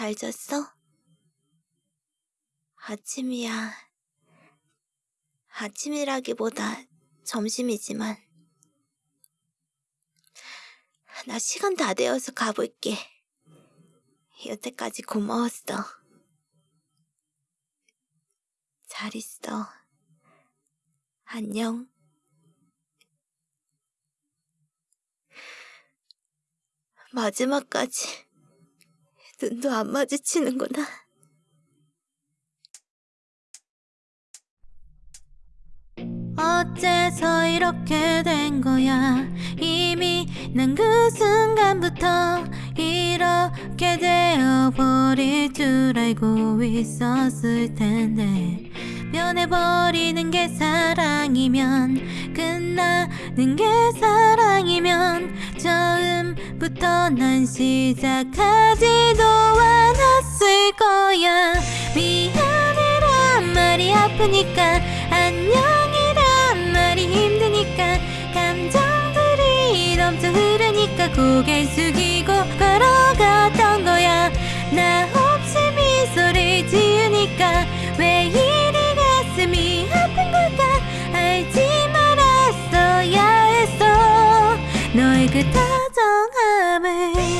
잘 잤어? 아침이야. 아침이라기보다 점심이지만. 나 시간 다 되어서 가볼게. 여태까지 고마웠어. 잘 있어. 안녕. 마지막까지 눈도 안 마주치는구나. 어째서 이렇게 된 거야 이미 난 그 순간부터 이렇게 되어버릴 줄 알고 있었을 텐데 변해버리는 게 사랑이면 끝나는 게 사랑이면 처음부터 난 시작하지도 않았을 거야. 미안해란 말이 아프니까 안녕이란 말이 힘드니까 감정들이 넘쳐 흐르니까 고개 숙이고 걸어갔던 거야. 나 없이 미소를 지으니까 왜 이리 가슴이 아픈 걸까? 알지 그 다정함을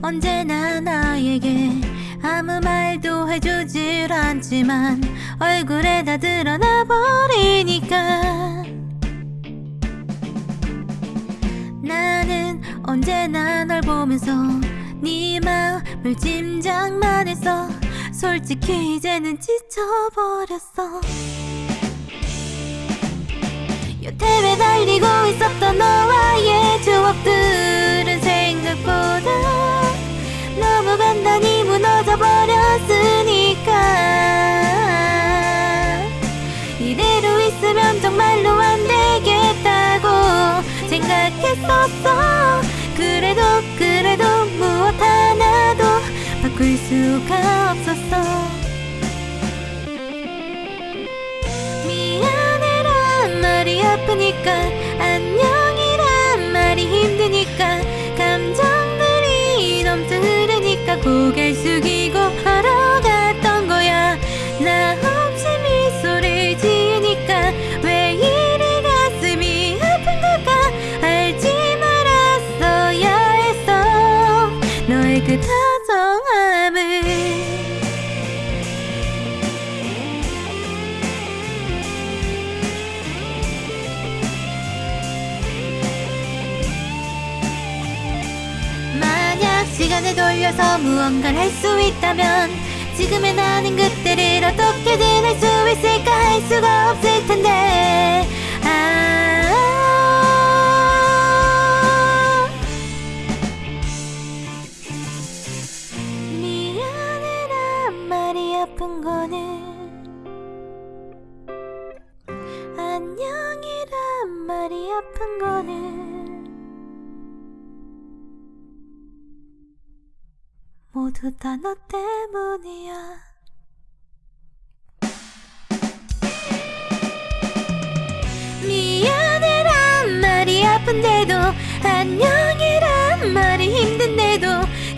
언제나 나에게 아무 말도 해주질 않지만 얼굴에 다 드러나 버리니까. 나는 언제나 널 보면서 네 마음을 짐작만 해서 솔직히 이제는 지쳐버렸어. 여태 매달리고 있었던 너와의 추억들 수가 없었어. 미안해란 말이 아프니까 안녕이란 말이 힘드니까 감정들이 넘쳐 흐르니까 고개 시간을 돌려서 무언가를 할 수 있다면 지금의 나는 그때를 어떻게든 할 수 있을까 할 수가 없을 텐데. 아. 미안해란 말이 아픈 거는. 안녕이란 말이 아픈 거는 모두 다 너 때문이야. 미안해란 말이 아픈데도 안녕이란 말이 힘든데도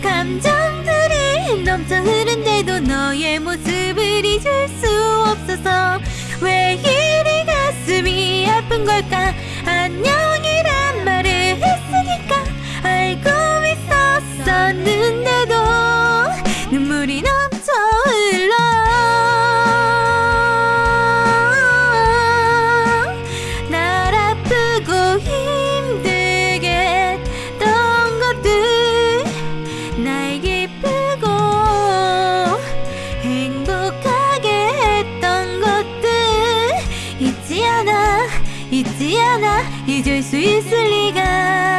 감정들이 넘쳐 흐른데도 너의 모습을 잊을 수 없어서 왜 이리 가슴이 아픈 걸까 잊지 않아 잊을 수 있을 리가.